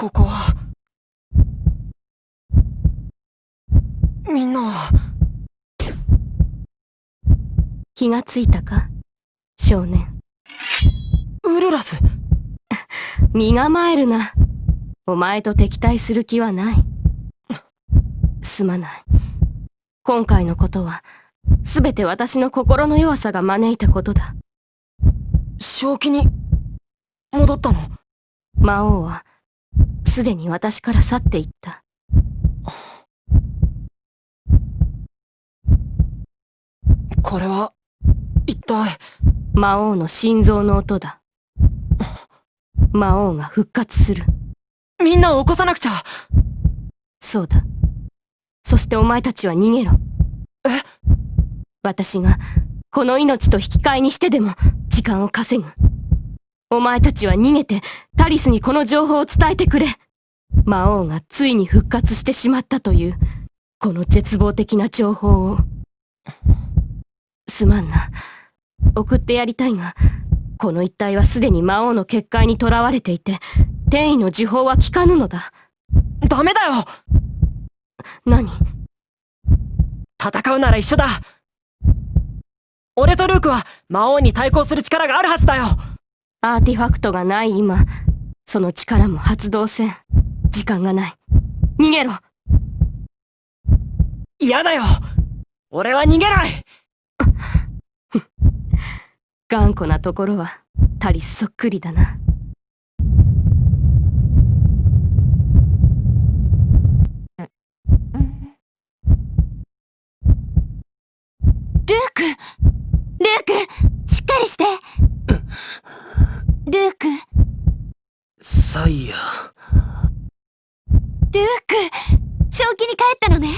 ここは。みんなは。気がついたか？少年。ウルラス。身構えるな。お前と敵対する気はない。すまない。今回のことは全て私の心の弱さが招いたことだ。正気に戻ったの？魔王はすでに私から去っていった。これは一体魔王の心臓の音だ。魔王が復活する。みんなを起こさなくちゃ。そうだ。そしてお前たちは逃げろ。え？私がこの命と引き換えにしてでも時間を稼ぐお前たちは逃げてタリスにこの情報を伝えてくれ。魔王がついに復活してしまったというこの絶望的な情報を。すまんな。送ってやりたいがこの一帯はすでに魔王の結界に囚われていて転移の時報は効かぬのだ。ダメだよ！何？戦うなら一緒だ！俺とルークは魔王に対抗する力があるはずだよアーティファクトがない今。その力も発動せん。時間がない。逃げろ。嫌だよ。俺は逃げない。頑固なところはタリスそっくりだな。ルークルークしっかりしてルーク。サイヤ。ルーク正気に帰ったのね。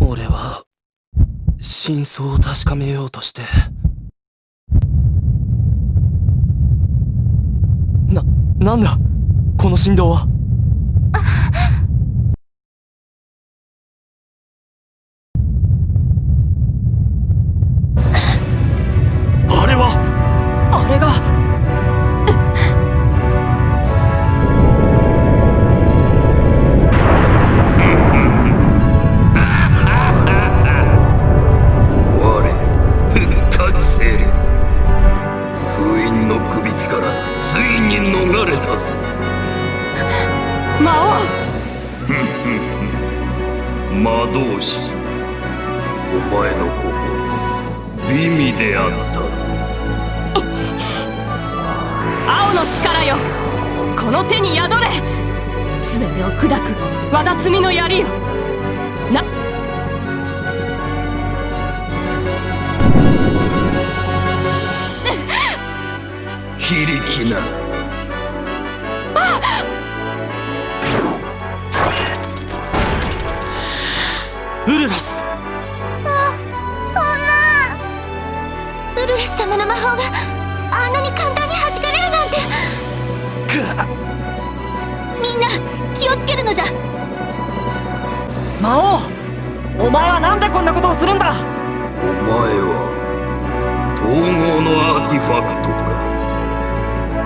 俺は真相を確かめようとして。な、なんだ？この振動は魔導士。お前の心美味であった。ぞ王青の力よ。この手に宿れ。全てを砕く。わだつみの槍よ。な。非力な。り魔王お前はなんでこんなことをするんだ？お前は統合のアーティファクトか。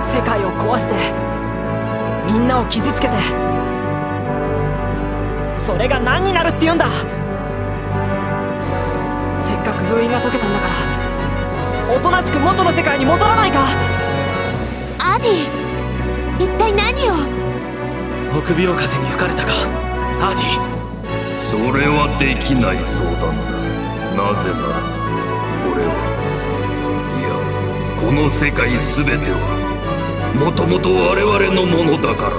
世界を壊してみんなを傷つけてそれが何になるって言うんだ？せっかく封印が解けたんだからおとなしく元の世界に戻らないか？アディ一体何を？臆病風に吹かれたか。アーディそれはできない相談だ。なぜならこれは。いやこの世界全てはもともと我々のものだからだ。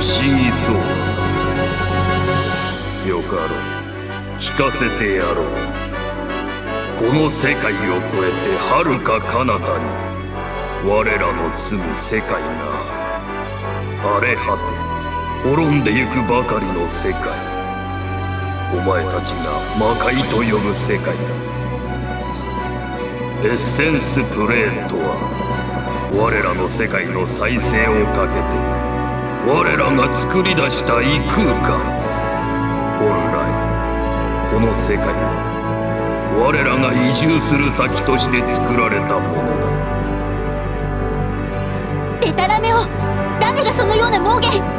不思議そう。だよかろう。聞かせてやろう。この世界を超えて遥か彼方に。我らの住む世界がある荒れ果て滅んでゆくばかりの世界。お前たちが魔界と呼ぶ世界だ。エッセンスプレーンとは我らの世界の再生をかけて我らが作り出した異空間。本来この世界は我らが移住する先として作られたものだ。デタラメを誰がそのような妄言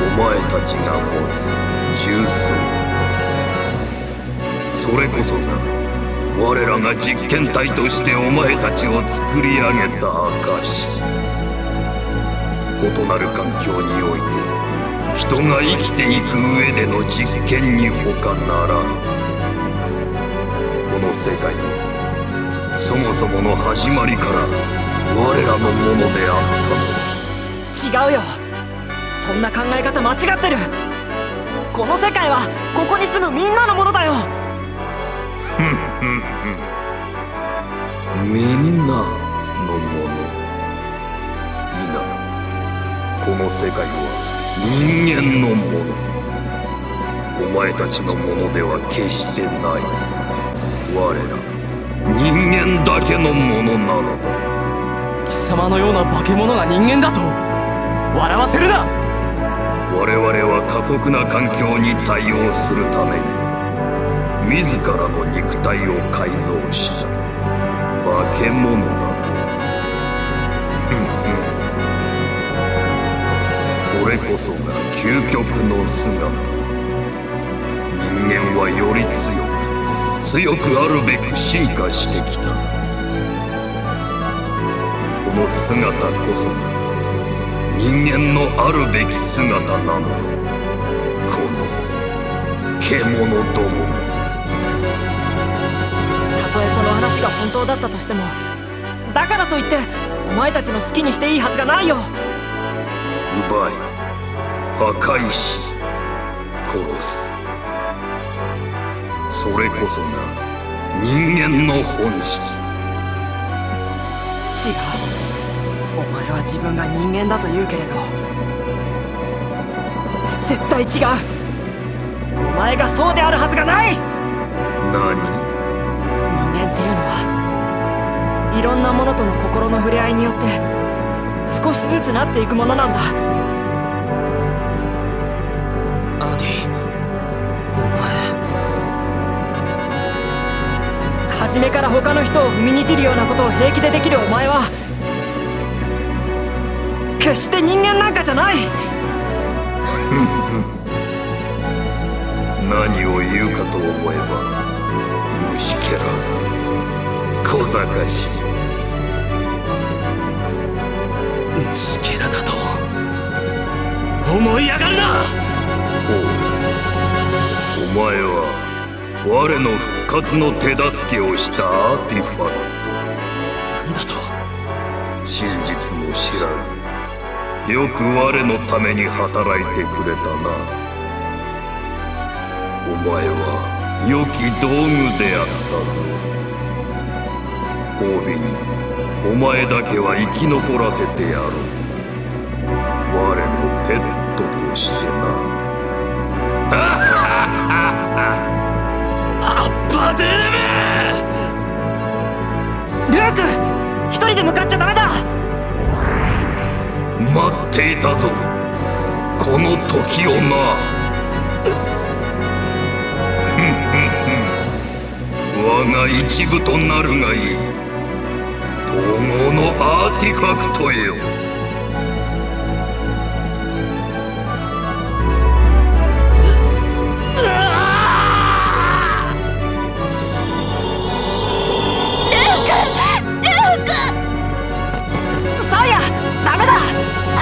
お前たちが持つ重数それこそが我らが実験体としてお前たちを作り上げた証異なる環境において人が生きていく上での実験に他ならぬこの世界はそもそもの始まりから我らのものであったのだ。違うよ。そんな考え方間違ってる。この世界はここに住むみんなのものだよ。みんなのもの。いなこの世界は人間のもの。お前たちのものでは決してない。我ら人間だけのものなのだ。貴様のような化け物が人間だと笑わせるな我々は過酷な環境に対応するために自らの肉体を改造した。化け物だと。これこそが究極の姿。人間はより強く強くあるべく進化してきた。この姿こそが人間のあるべき姿なのだ。この獣ども。めたとえその話が本当だったとしてもだからといってお前たちの好きにしていいはずがないよ。奪い破壊し殺す。それこそが人間の本質。違うお前は自分が人間だと言うけれど絶対違う。お前がそうであるはずがない。何？人間っていうのはいろんなものとの心の触れ合いによって少しずつなっていくものなんだ。アディお前。初めから他の人を踏みにじるようなことを平気でできるお前は決して人間なんかじゃない。何を言うかと思えば虫けら。小賢し。い虫けらだと思い上がるな。おう。お前は我の復活の手助けをしたアーティファよく我のために働いてくれたな。お前は良き道具であったぞ。褒美にお前だけは生き残らせてやろう。我のペットとしてな。アッパデレメルーク一人で向かっちゃダメだ！待っていたぞ。この時をな。我が一部となるがいい。統合のアーティファクトよ。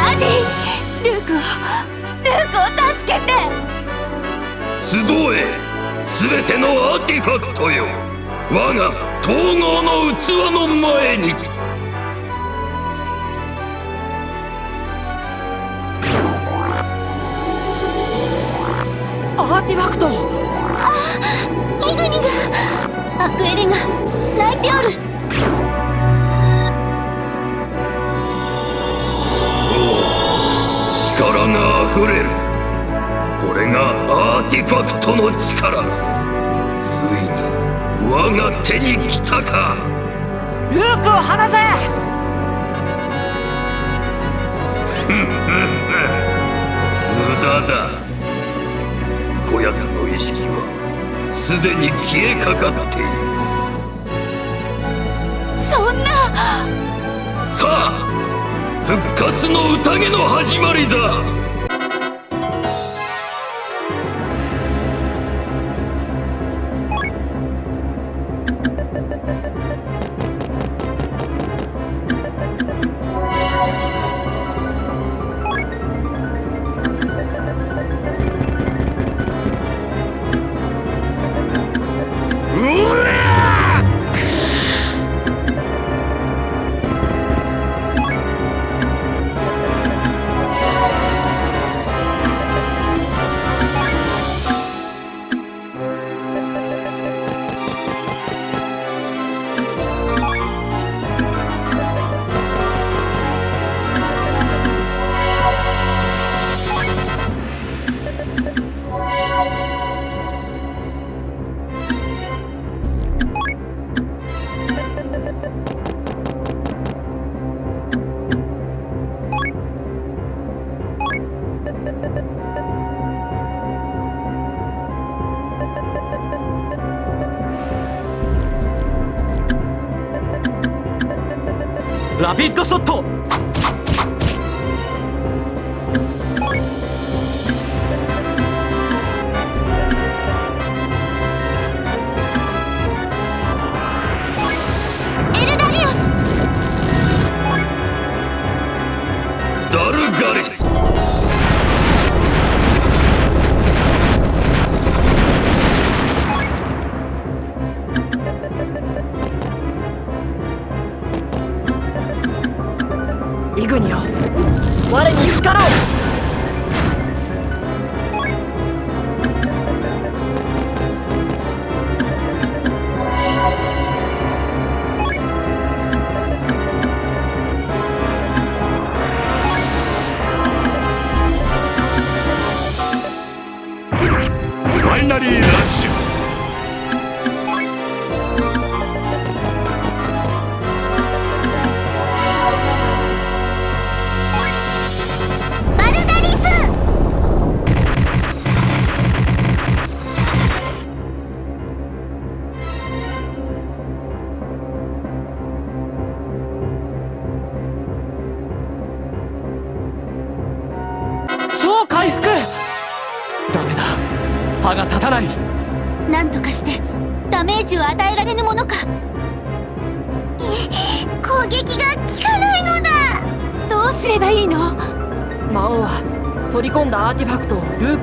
アディルークをルークを助けて。集え全てのアーティファクトよ。我が統合の器の前に。アーティファクト。イグニがアクエリが泣いておる力があふれる。これがアーティファクトの力。ついに我が手に来たか。ルークを離せ！無駄だ。こやつの意識はすでに消えかかっている。そんな！さあ復活の宴の始まりだ。ショット。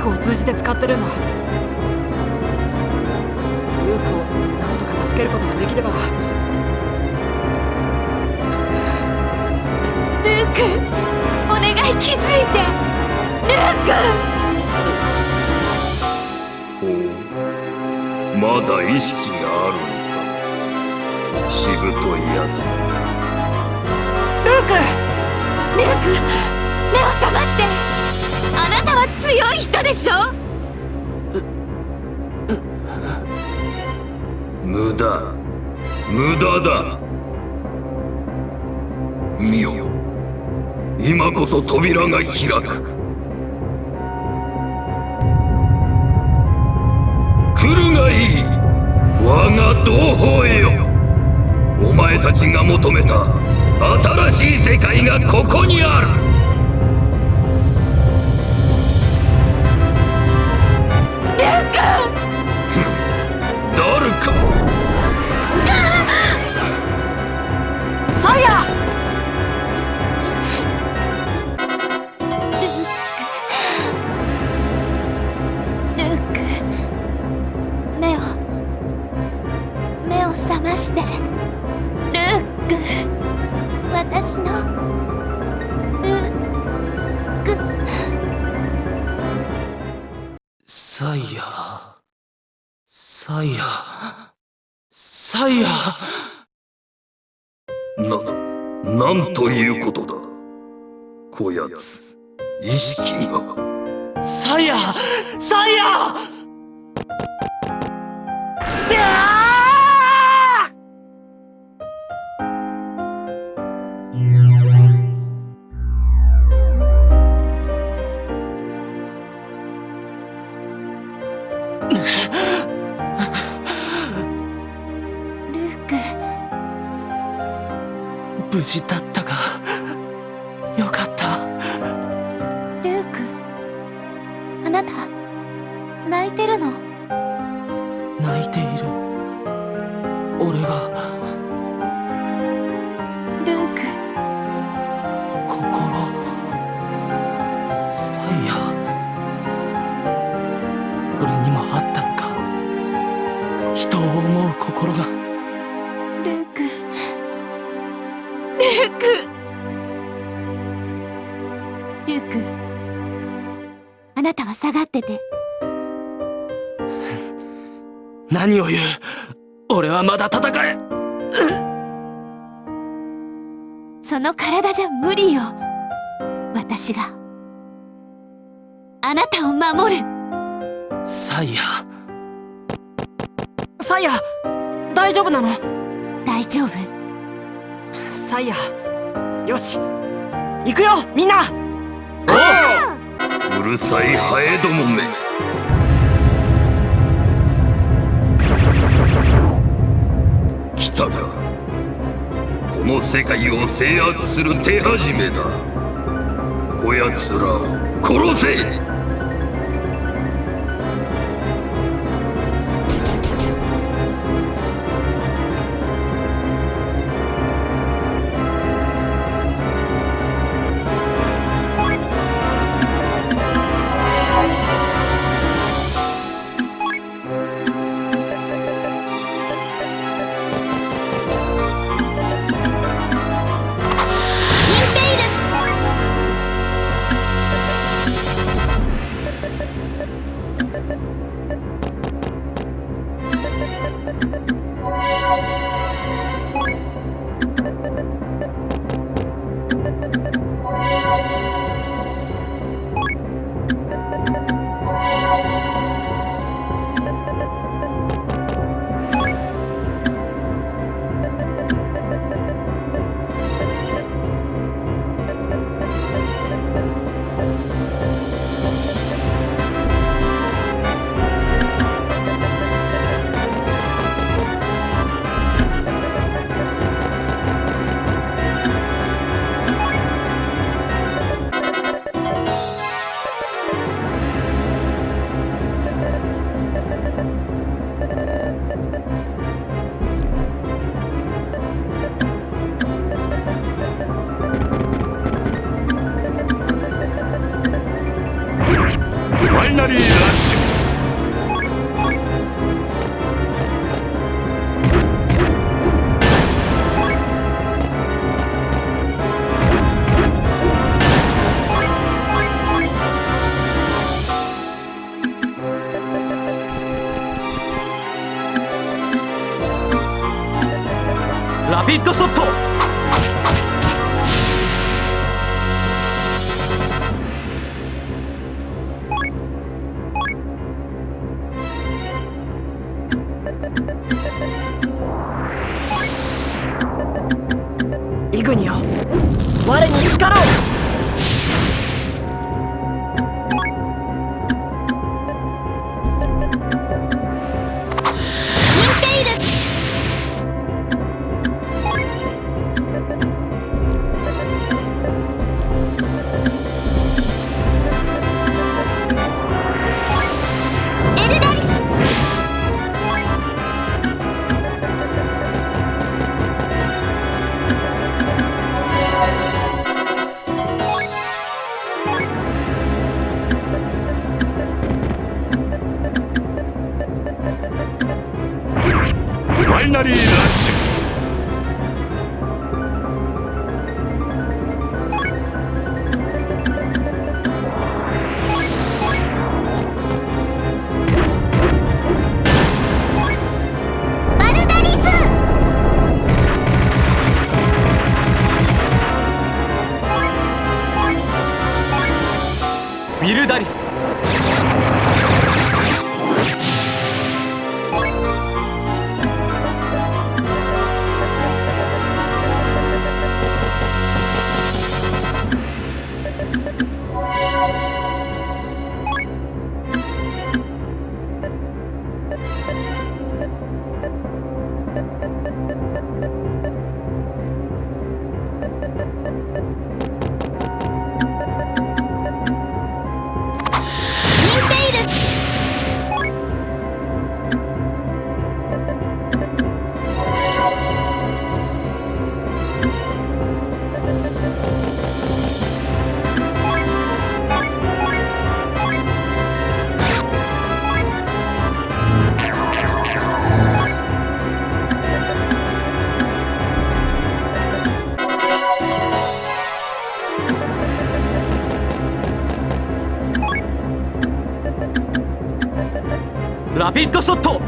を通じて使ってるんだが開く。来るがいい。我が同胞よ。お前たちが求めた新しい世界がここして。ルーク。私の。ルーク。サイヤサイヤサイヤな、なんということだ。こやつ。意識が。サイヤサイヤサイヤ大丈夫なの？大丈夫。サイヤよし行くよみんな！うるさいハエどもめ。来たかこの世界を制圧する手始めだ。こやつらを殺せイナリーラッシュ。ラピッドショット。ピッドショット。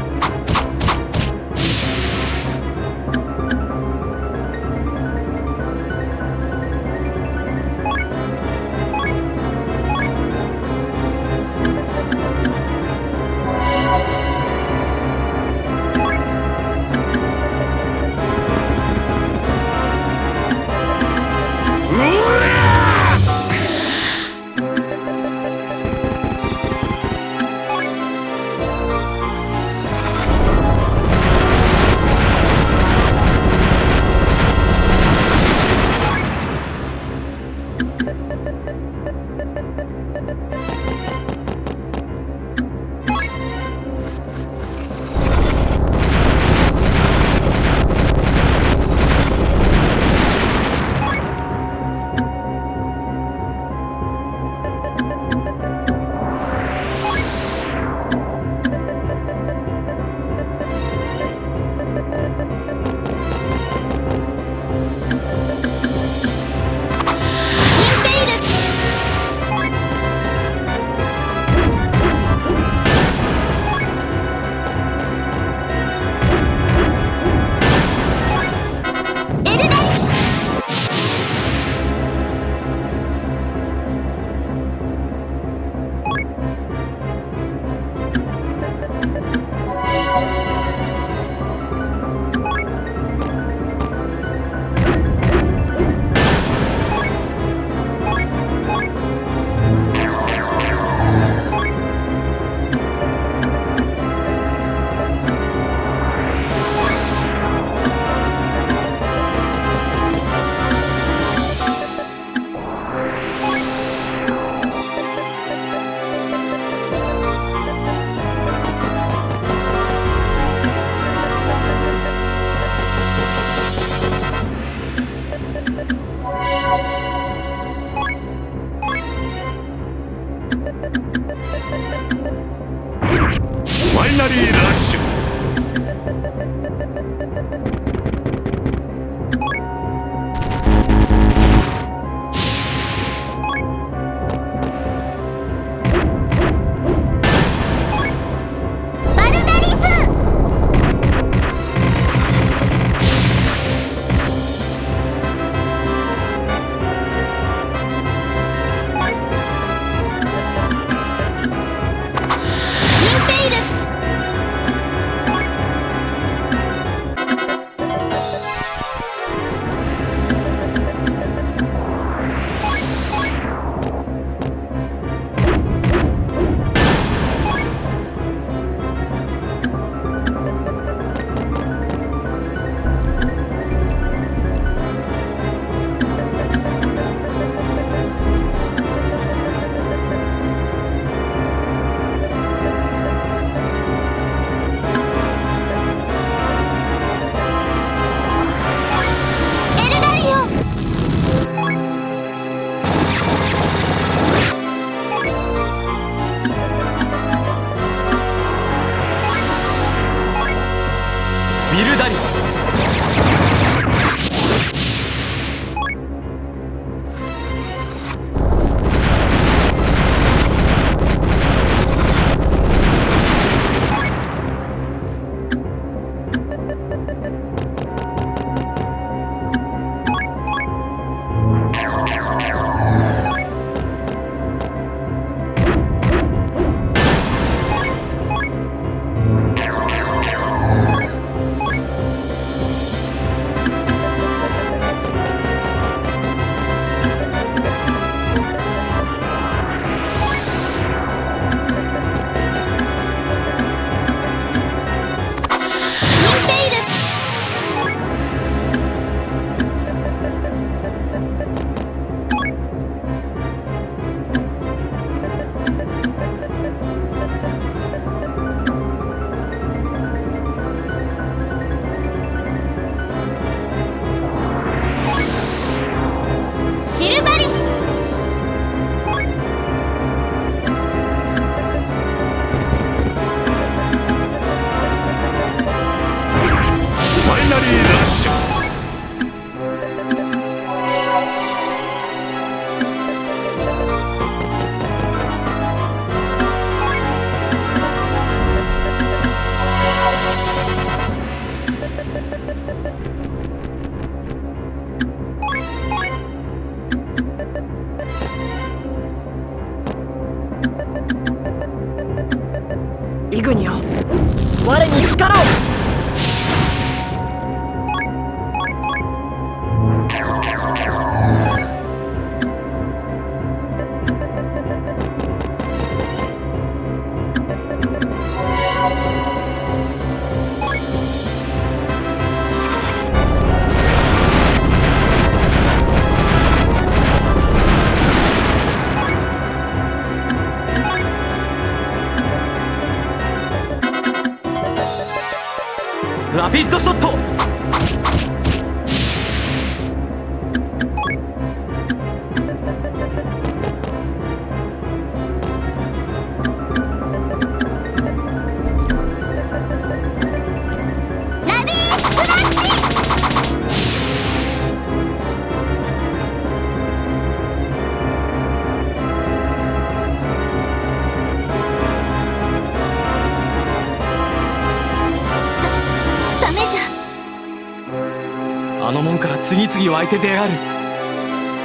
から次々湧いて出やがる。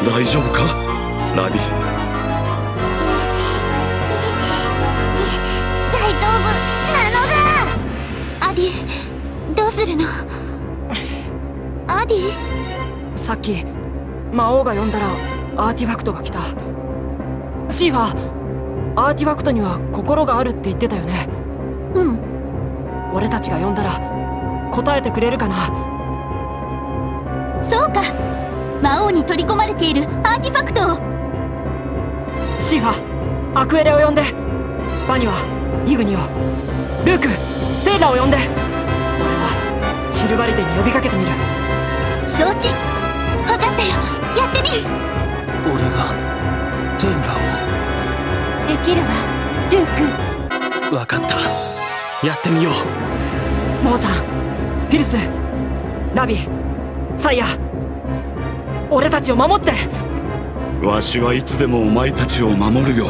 大丈夫か？ラビ。大丈夫なのだ。アディどうするの？アディ。さっき魔王が呼んだらアーティファクトが来た。シーファーアーティファクトには心があるって言ってたよね。うむ俺たちが呼んだら答えてくれるかな？に取り込まれているアーティファクトを。シーファーアクエレを呼んで。バニはイグニをルークテイラを呼んで。俺はシルバリデに呼びかけてみる。承知分かったよ。やってみる。俺がテンラできるわルーク。を分かった。やってみよう。モーさんフィルスラビサイヤ俺たちを守って。わしはいつでもお前たちを守るよ。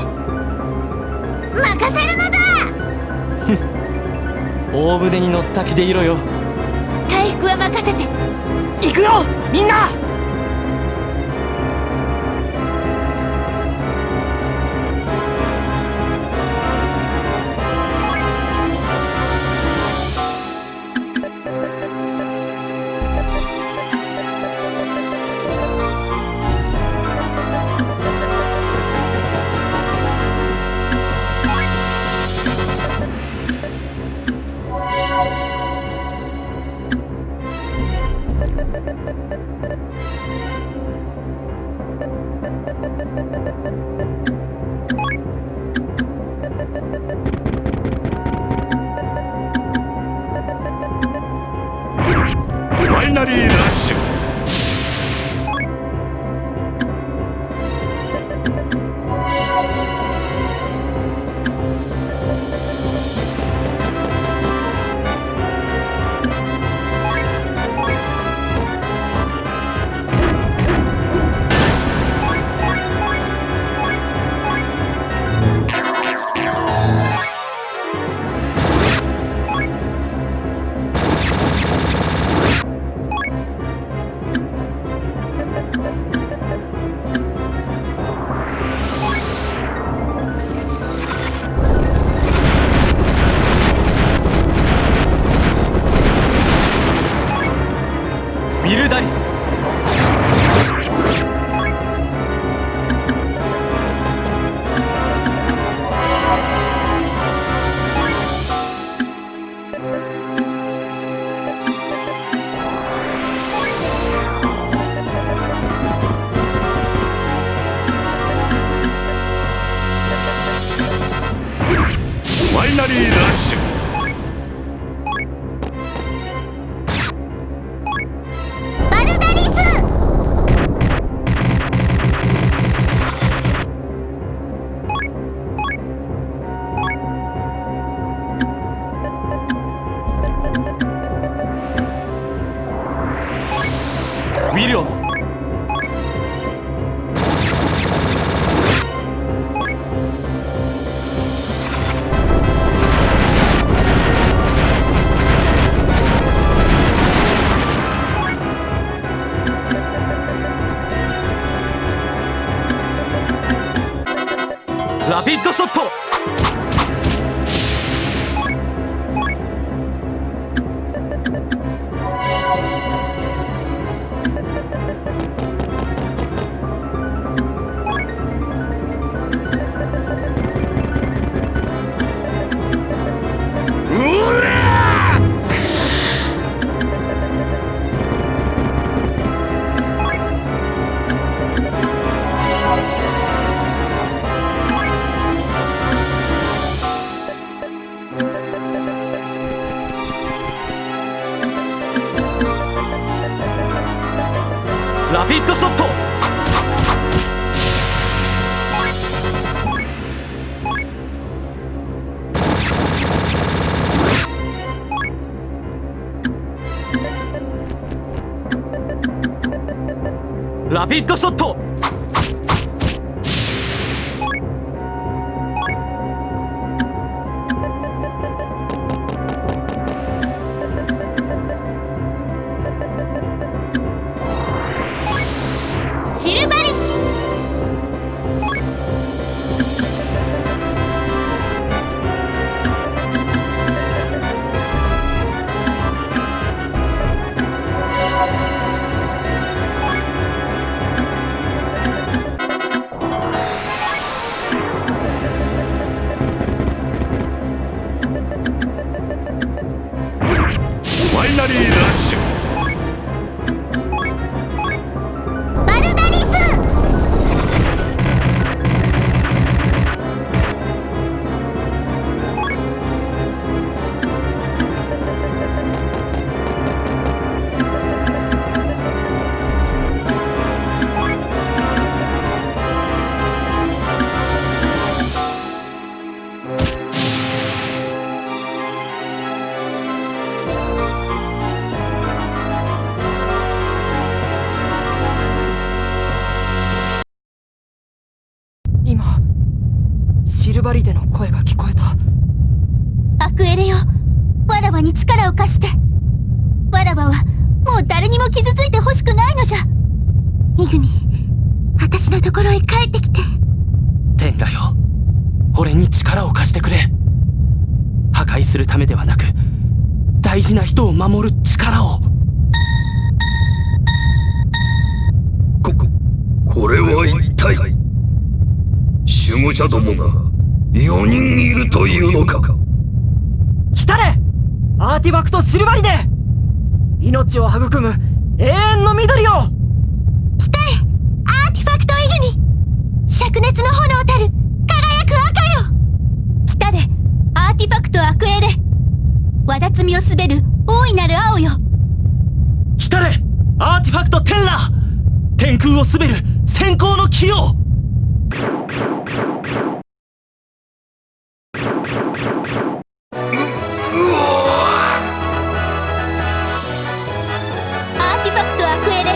任せるのだ！大船に乗った気でいろよ。回復は任せて。行くよ！みんなラピッドショットティファクトアクエレわだつみを滑る大いなる青よ。来たれアーティファクトテンラ天空を滑る閃光の黄よアーティファクトアクエレ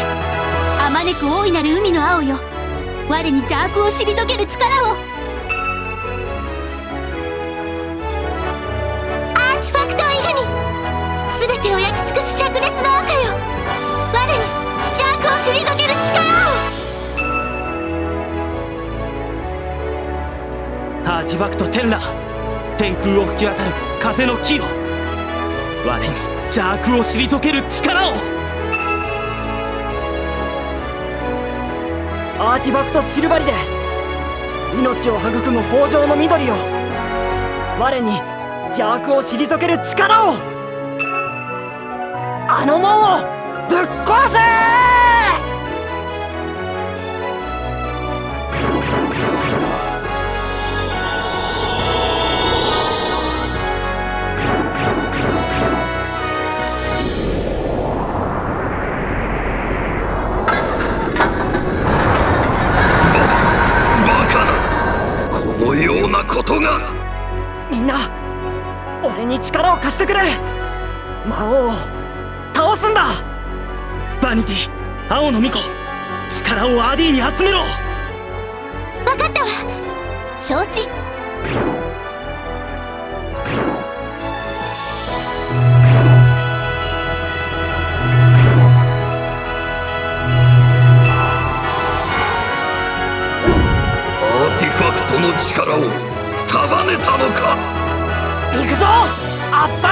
あまねく大いなる海の青よ。我に邪悪を退ける力を全てを焼き尽くす灼熱の赤よ。我に邪悪を退ける力を。アーティファクトテンラ天空を吹き渡る風の黄よ我に邪悪を退ける力を。アーティファクトシルバリデ命を育む豊穣の緑よ我に邪悪を退ける力をあの門をぶっ壊せ！バカだ。このようなことが。みんな俺に力を貸してくれ。魔王。を倒すんだ。バニティ青の巫女力をアディに集めろ。分かったわ。承知。アーティファクトの力を束ねたのか。行くぞアッパ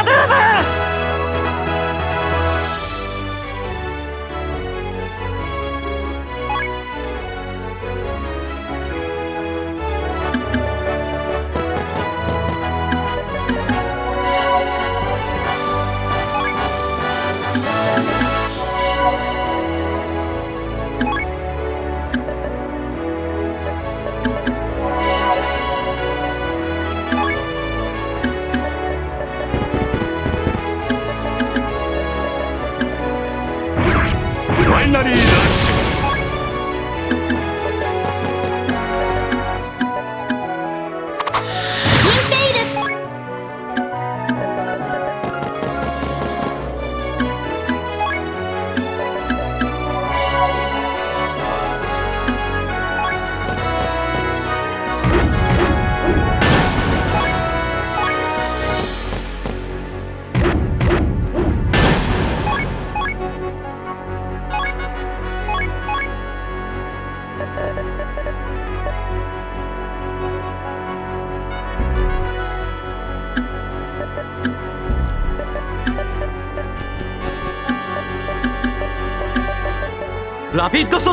ピットショット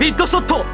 ピッドショット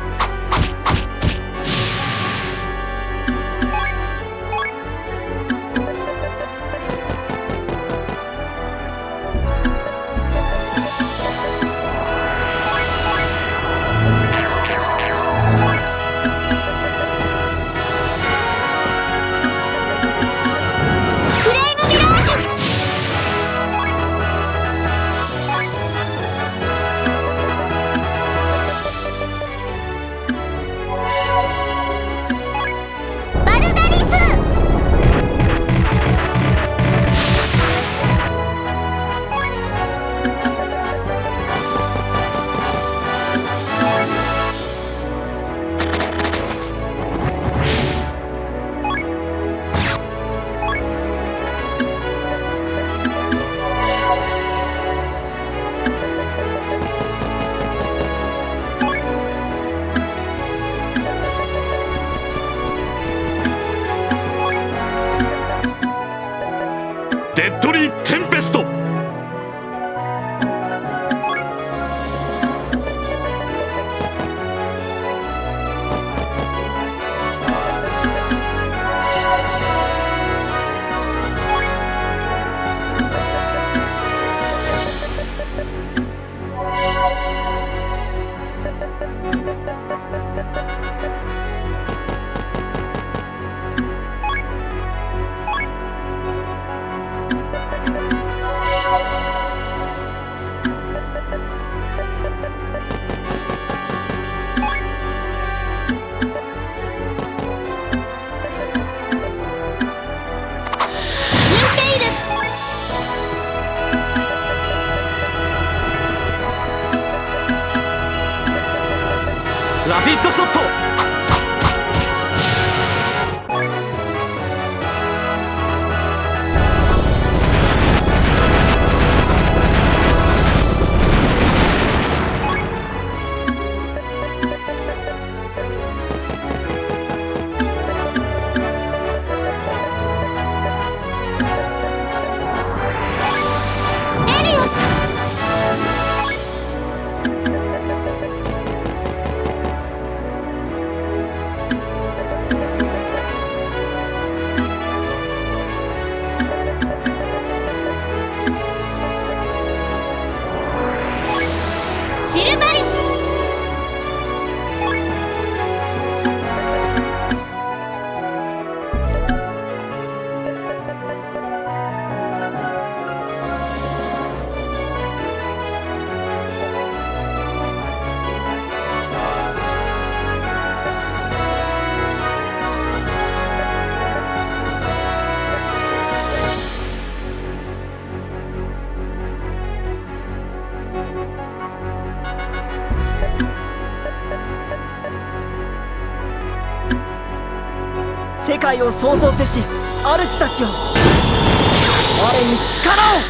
を創造せし主たちを我に力を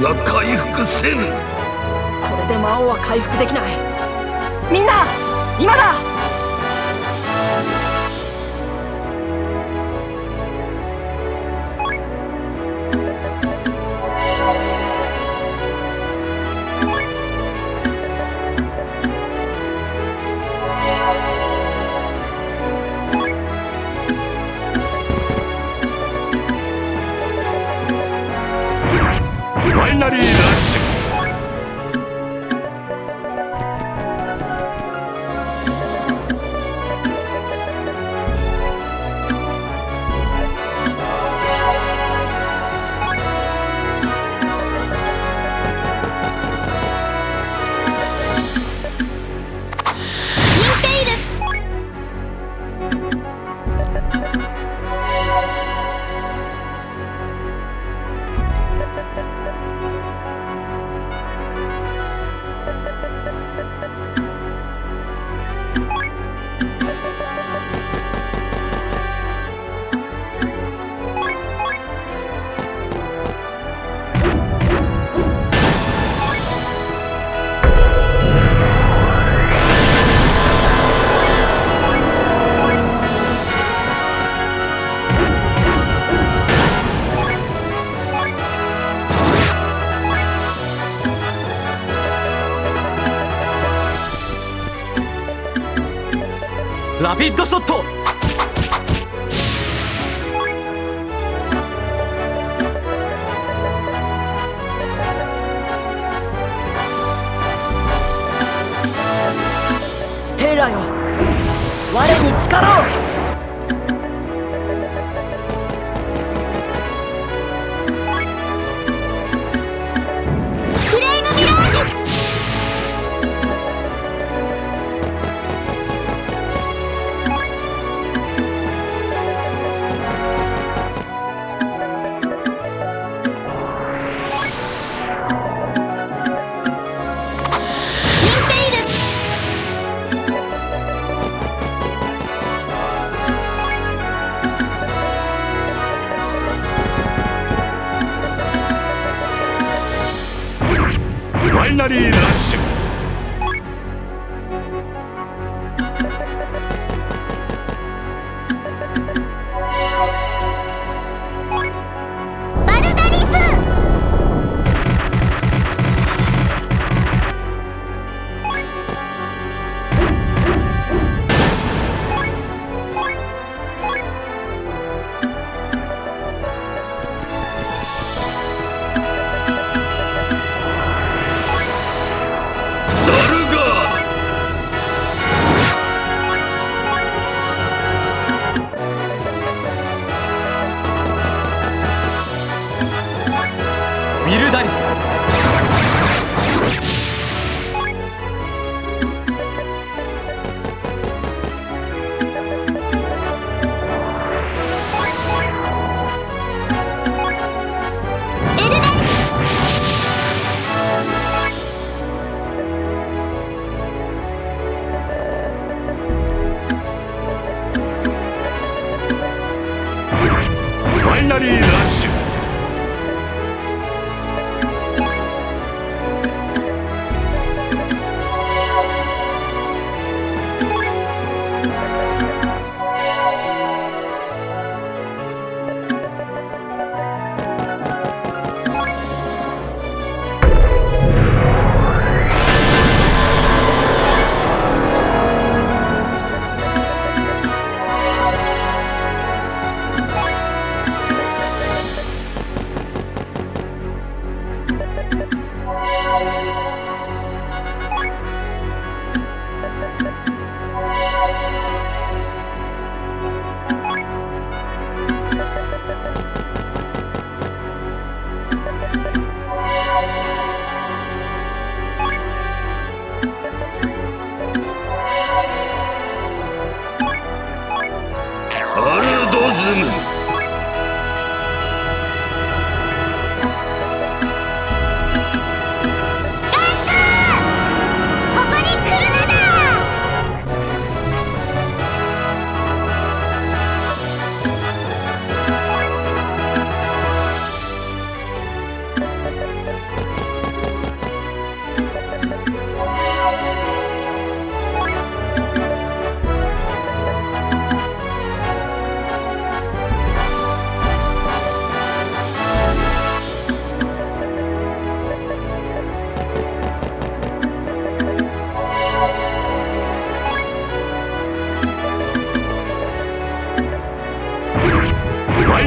が回復せぬ。これで魔王は回復できない。みんな今だ！ビッドショット。テイラよ。我に力を。finally.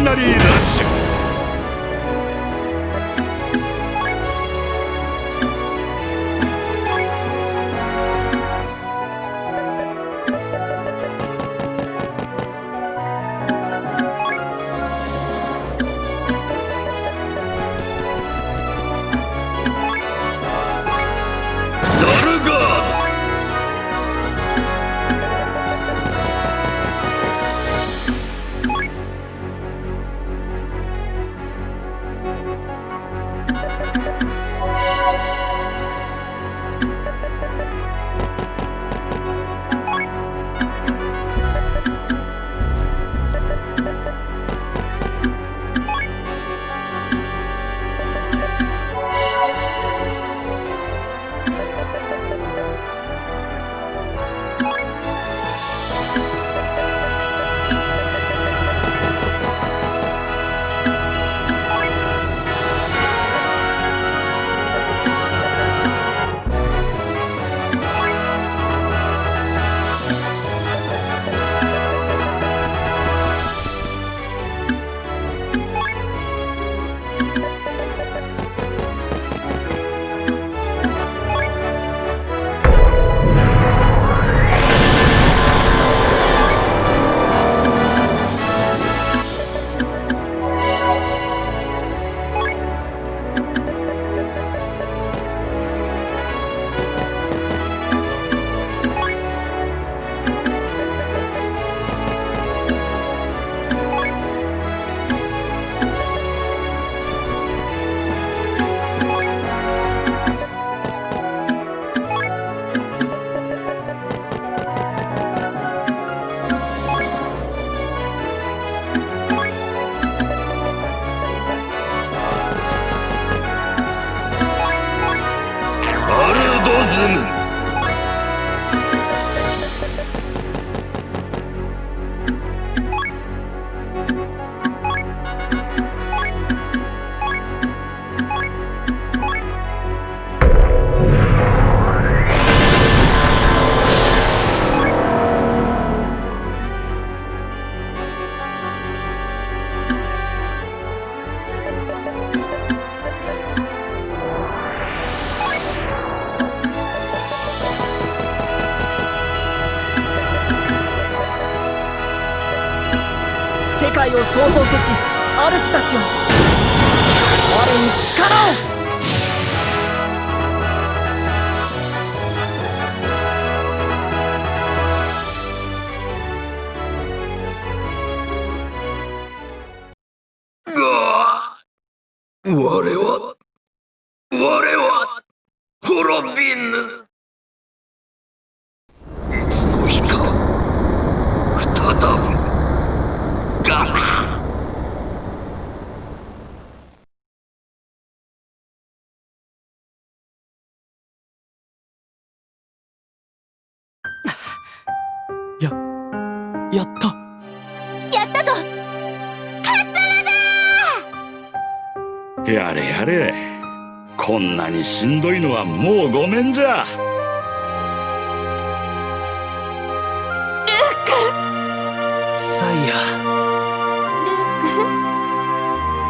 ナリーラッシュやれやれ。こんなにしんどいのはもうごめんじゃ。サイヤルーク。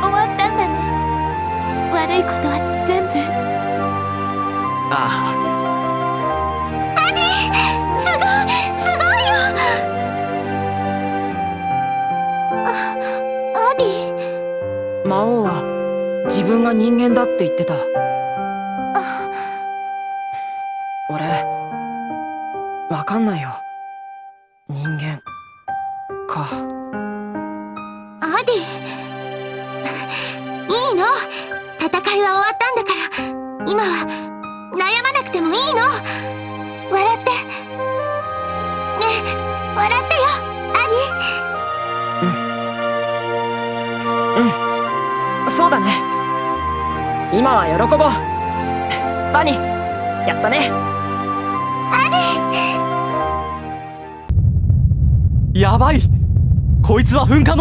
終わったんだね。悪いことは全部。あすごいすごいよ。あアディ魔王は自分が人間だって言ってた。俺わかんないよ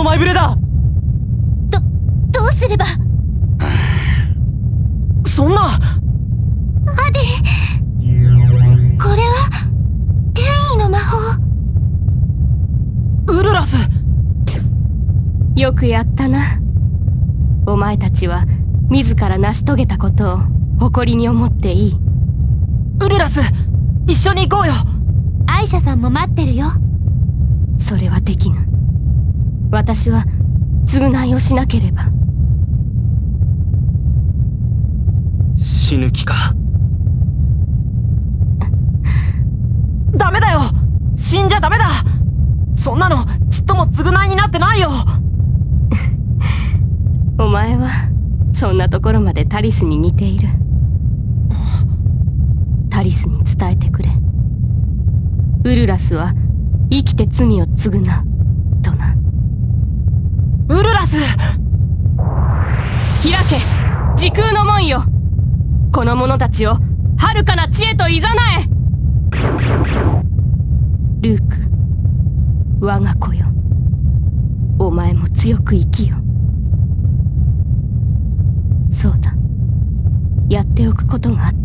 前触れだ。ニどどうすれば？そんな。アディこれは転移の魔法。ウルラス。よくやったな。お前たちは自ら成し遂げたことを誇りに思っていい。ウルラス一緒に行こうよ。アイシャさんも待ってるよ。それはできぬ私は償いをしなければ。死ぬ気か？ダメだよ！死んじゃダメだ！そんなのちっとも償いになってないよ！お前はそんなところまでタリスに似ている。タリスに伝えてくれ。ウルラスは生きて罪を償うウルラス。開け。時空の門よ。この者たちを遥かな知恵といざなえ。ルーク我が子よ。お前も強く生きよ。そうだ。やっておくことがあった。